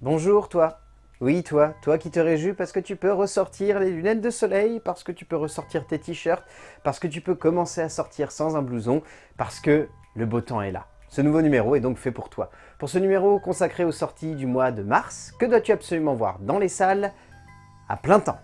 Bonjour toi Oui toi, toi qui te réjouis parce que tu peux ressortir les lunettes de soleil, parce que tu peux ressortir tes t-shirts, parce que tu peux commencer à sortir sans un blouson, parce que le beau temps est là. Ce nouveau numéro est donc fait pour toi. Pour ce numéro consacré aux sorties du mois de mars, que dois-tu absolument voir dans les salles à plein temps?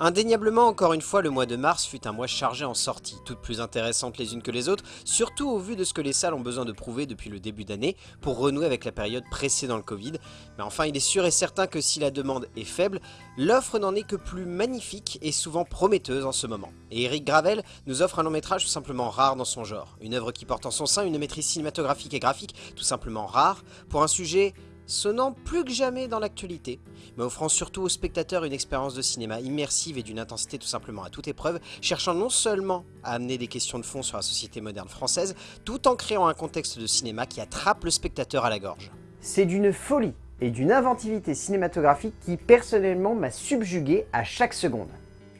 Indéniablement, encore une fois, le mois de mars fut un mois chargé en sorties, toutes plus intéressantes les unes que les autres, surtout au vu de ce que les salles ont besoin de prouver depuis le début d'année pour renouer avec la période précédant le Covid. Mais enfin, il est sûr et certain que si la demande est faible, l'offre n'en est que plus magnifique et souvent prometteuse en ce moment. Et Eric Gravel nous offre un long métrage tout simplement rare dans son genre, une œuvre qui porte en son sein une maîtrise cinématographique et graphique tout simplement rare, pour un sujet sonnant plus que jamais dans l'actualité, mais offrant surtout aux spectateurs une expérience de cinéma immersive et d'une intensité tout simplement à toute épreuve, cherchant non seulement à amener des questions de fond sur la société moderne française, tout en créant un contexte de cinéma qui attrape le spectateur à la gorge. C'est d'une folie et d'une inventivité cinématographique qui personnellement m'a subjugué à chaque seconde.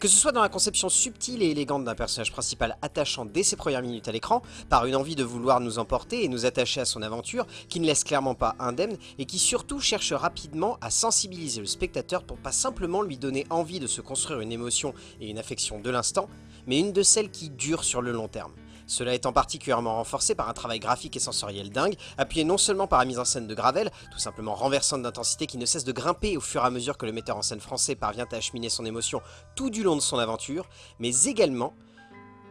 Que ce soit dans la conception subtile et élégante d'un personnage principal attachant dès ses premières minutes à l'écran, par une envie de vouloir nous emporter et nous attacher à son aventure, qui ne laisse clairement pas indemne, et qui surtout cherche rapidement à sensibiliser le spectateur pour pas simplement lui donner envie de se construire une émotion et une affection de l'instant, mais une de celles qui durent sur le long terme. Cela étant particulièrement renforcé par un travail graphique et sensoriel dingue, appuyé non seulement par la mise en scène de Gravel, tout simplement renversante d'intensité qui ne cesse de grimper au fur et à mesure que le metteur en scène français parvient à acheminer son émotion tout du long de son aventure, mais également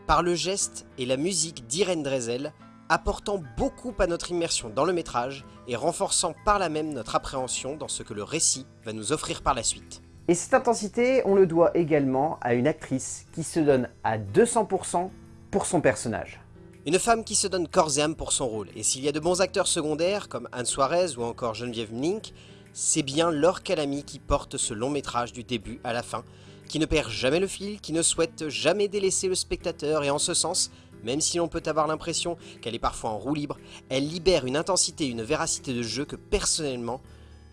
par le geste et la musique d'Irene Drezel, apportant beaucoup à notre immersion dans le métrage et renforçant par là même notre appréhension dans ce que le récit va nous offrir par la suite. Et cette intensité, on le doit également à une actrice qui se donne à 200% pour son personnage. Une femme qui se donne corps et âme pour son rôle, et s'il y a de bons acteurs secondaires comme Anne Suarez ou encore Geneviève Mlink, c'est bien Laure Calamy qui porte ce long métrage du début à la fin, qui ne perd jamais le fil, qui ne souhaite jamais délaisser le spectateur et en ce sens, même si l'on peut avoir l'impression qu'elle est parfois en roue libre, elle libère une intensité une véracité de jeu que personnellement,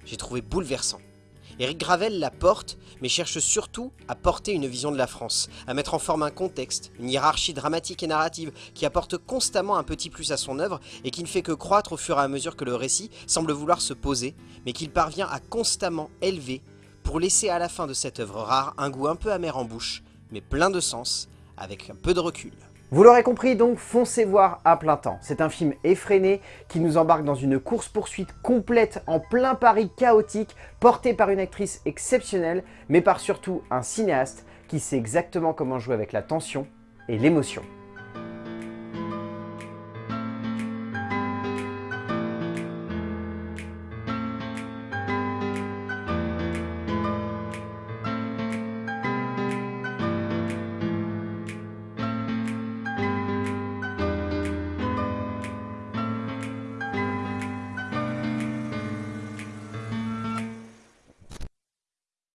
j'ai trouvé bouleversant. Eric Gravel la porte, mais cherche surtout à porter une vision de la France, à mettre en forme un contexte, une hiérarchie dramatique et narrative qui apporte constamment un petit plus à son œuvre et qui ne fait que croître au fur et à mesure que le récit semble vouloir se poser, mais qu'il parvient à constamment élever pour laisser à la fin de cette œuvre rare un goût un peu amer en bouche, mais plein de sens, avec un peu de recul. Vous l'aurez compris donc, foncez voir à plein temps. C'est un film effréné qui nous embarque dans une course-poursuite complète en plein Paris chaotique, porté par une actrice exceptionnelle, mais par surtout un cinéaste qui sait exactement comment jouer avec la tension et l'émotion.